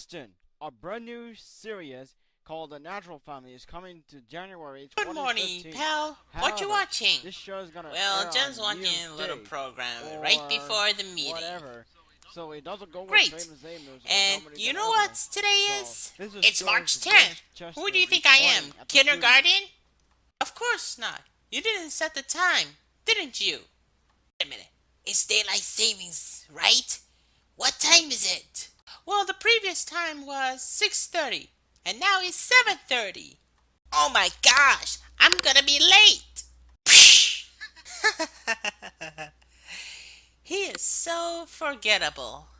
Austin, a brand new series called The Natural Family is coming to January Good morning, 2015. pal. what you watching? This show is gonna Well, on watching a little program right before the meeting. Whatever. So it doesn't go Great. with famous Amos. And you know what today is? this is It's March Bush 10th. Chester Who do you think I am? Kindergarten? Of course not. You didn't set the time, didn't you? Wait a minute. It's daylight savings, right? What time is it? Well, the previous time was 6:30, and now it's 7:30. Oh my gosh, I'm gonna be late. he is so forgettable.